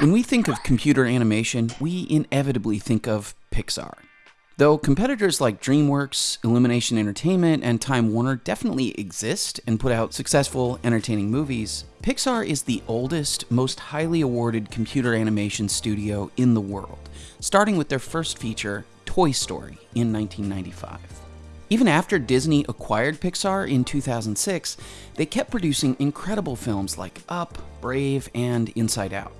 When we think of computer animation, we inevitably think of Pixar. Though competitors like DreamWorks, Illumination Entertainment, and Time Warner definitely exist and put out successful, entertaining movies, Pixar is the oldest, most highly awarded computer animation studio in the world, starting with their first feature, Toy Story, in 1995. Even after Disney acquired Pixar in 2006, they kept producing incredible films like Up, Brave, and Inside Out.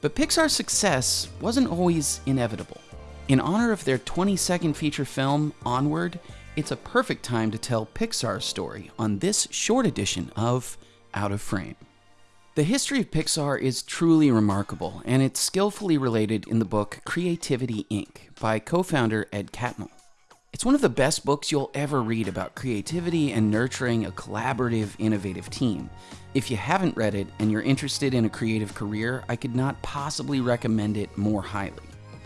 But Pixar's success wasn't always inevitable. In honor of their 22nd feature film, Onward, it's a perfect time to tell Pixar's story on this short edition of Out of Frame. The history of Pixar is truly remarkable, and it's skillfully related in the book Creativity Inc. by co founder Ed Catmull. It's one of the best books you'll ever read about creativity and nurturing a collaborative, innovative team. If you haven't read it and you're interested in a creative career, I could not possibly recommend it more highly.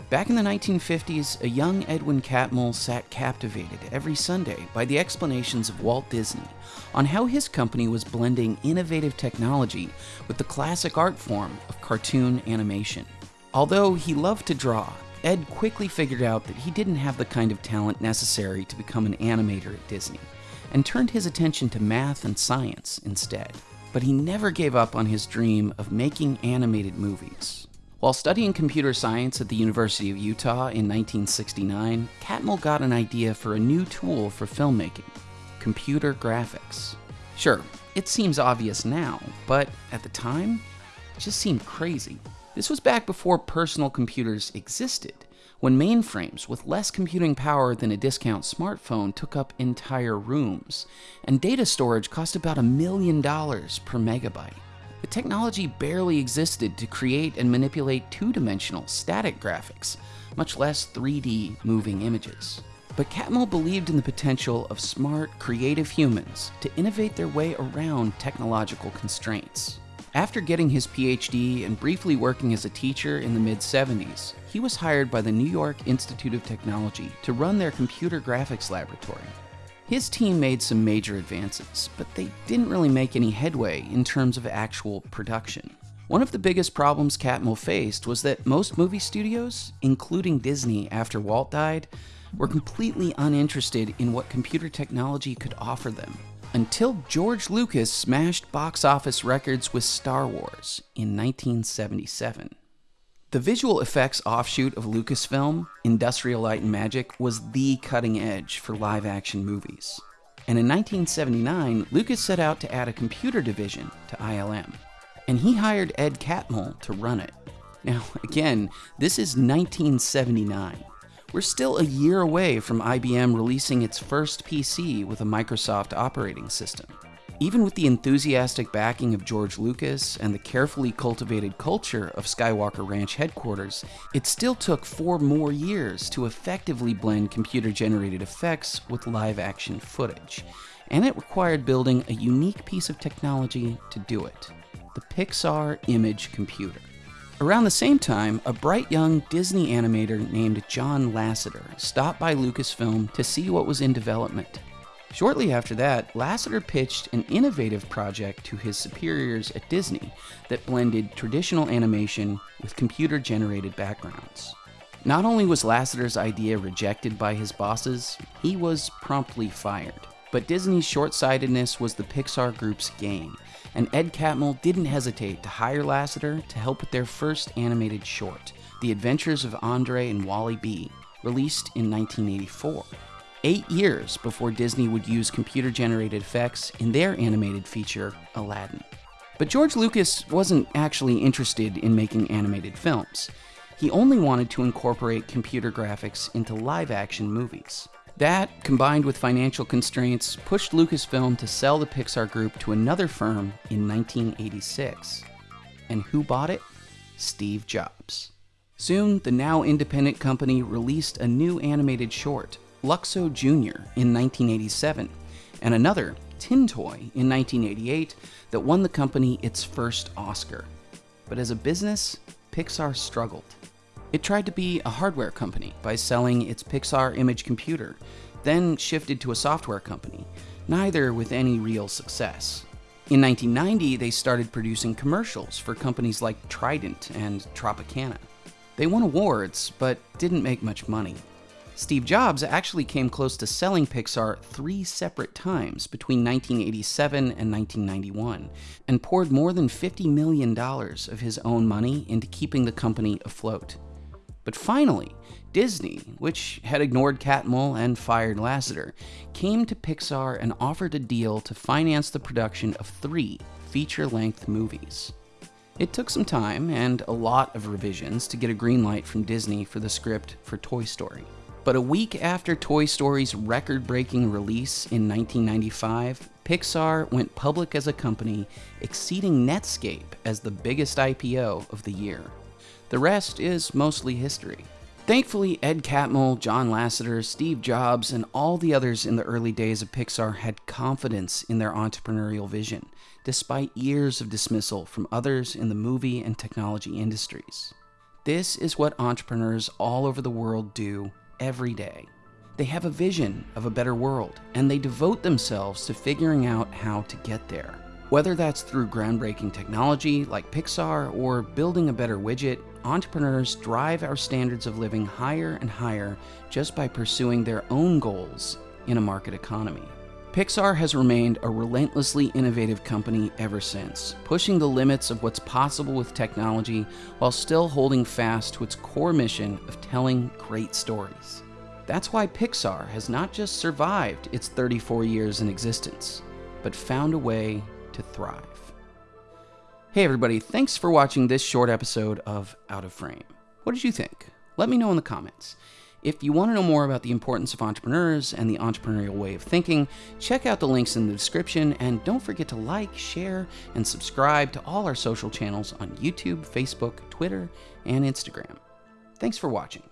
Back in the 1950s, a young Edwin Catmull sat captivated every Sunday by the explanations of Walt Disney on how his company was blending innovative technology with the classic art form of cartoon animation. Although he loved to draw, Ed quickly figured out that he didn't have the kind of talent necessary to become an animator at Disney, and turned his attention to math and science instead. But he never gave up on his dream of making animated movies. While studying computer science at the University of Utah in 1969, Catmull got an idea for a new tool for filmmaking computer graphics. Sure, it seems obvious now, but at the time, it just seemed crazy. This was back before personal computers existed, when mainframes with less computing power than a discount smartphone took up entire rooms, and data storage cost about a million dollars per megabyte. The technology barely existed to create and manipulate two dimensional static graphics, much less 3D moving images. But Catmull believed in the potential of smart, creative humans to innovate their way around technological constraints. After getting his PhD and briefly working as a teacher in the mid 70s, he was hired by the New York Institute of Technology to run their computer graphics laboratory. His team made some major advances, but they didn't really make any headway in terms of actual production. One of the biggest problems Catmull faced was that most movie studios, including Disney after Walt died, were completely uninterested in what computer technology could offer them until George Lucas smashed box office records with Star Wars in 1977. The visual effects offshoot of Lucasfilm, Industrial Light and Magic, was the cutting edge for live action movies. And in 1979, Lucas set out to add a computer division to ILM. And he hired Ed Catmull to run it. Now, again, this is 1979. We're still a year away from IBM releasing its first PC with a Microsoft operating system. Even with the enthusiastic backing of George Lucas and the carefully cultivated culture of Skywalker Ranch headquarters, it still took four more years to effectively blend computer generated effects with live action footage. And it required building a unique piece of technology to do it the Pixar Image Computer. Around the same time, a bright young Disney animator named John Lasseter stopped by Lucasfilm to see what was in development. Shortly after that, Lasseter pitched an innovative project to his superiors at Disney that blended traditional animation with computer generated backgrounds. Not only was Lasseter's idea rejected by his bosses, he was promptly fired. But Disney's short sightedness was the Pixar Group's game, and Ed Catmull didn't hesitate to hire Lasseter to help with their first animated short, The Adventures of Andre and Wally B., released in 1984. Eight years before Disney would use computer generated effects in their animated feature, Aladdin. But George Lucas wasn't actually interested in making animated films. He only wanted to incorporate computer graphics into live action movies. That, combined with financial constraints, pushed Lucasfilm to sell the Pixar Group to another firm in 1986. And who bought it? Steve Jobs. Soon, the now independent company released a new animated short, Luxo Jr., in 1987, and another, Tin Toy, in 1988, that won the company its first Oscar. But as a business, Pixar struggled. It tried to be a hardware company by selling its Pixar Image computer, then shifted to a software company, neither with any real success. In 1990, they started producing commercials for companies like Trident and Tropicana. They won awards, but didn't make much money. Steve Jobs actually came close to selling Pixar three separate times between 1987 and 1991, and poured more than $50 million of his own money into keeping the company afloat. But finally, Disney, which had ignored Catmull and fired Lasseter, came to Pixar and offered a deal to finance the production of three feature length movies. It took some time and a lot of revisions to get a green light from Disney for the script for Toy Story. But a week after Toy Story's record breaking release in 1995, Pixar went public as a company, exceeding Netscape as the biggest IPO of the year. The rest is mostly history. Thankfully, Ed Catmull, John Lasseter, Steve Jobs, and all the others in the early days of Pixar had confidence in their entrepreneurial vision, despite years of dismissal from others in the movie and technology industries. This is what entrepreneurs all over the world do every day. They have a vision of a better world, and they devote themselves to figuring out how to get there. Whether that's through groundbreaking technology like Pixar or building a better widget, entrepreneurs drive our standards of living higher and higher just by pursuing their own goals in a market economy. Pixar has remained a relentlessly innovative company ever since, pushing the limits of what's possible with technology while still holding fast to its core mission of telling great stories. That's why Pixar has not just survived its 34 years in existence, but found a way to thrive. Hey everybody, thanks for watching this short episode of Out of Frame. What did you think? Let me know in the comments. If you want to know more about the importance of entrepreneurs and the entrepreneurial way of thinking, check out the links in the description and don't forget to like, share, and subscribe to all our social channels on YouTube, Facebook, Twitter, and Instagram. Thanks for watching.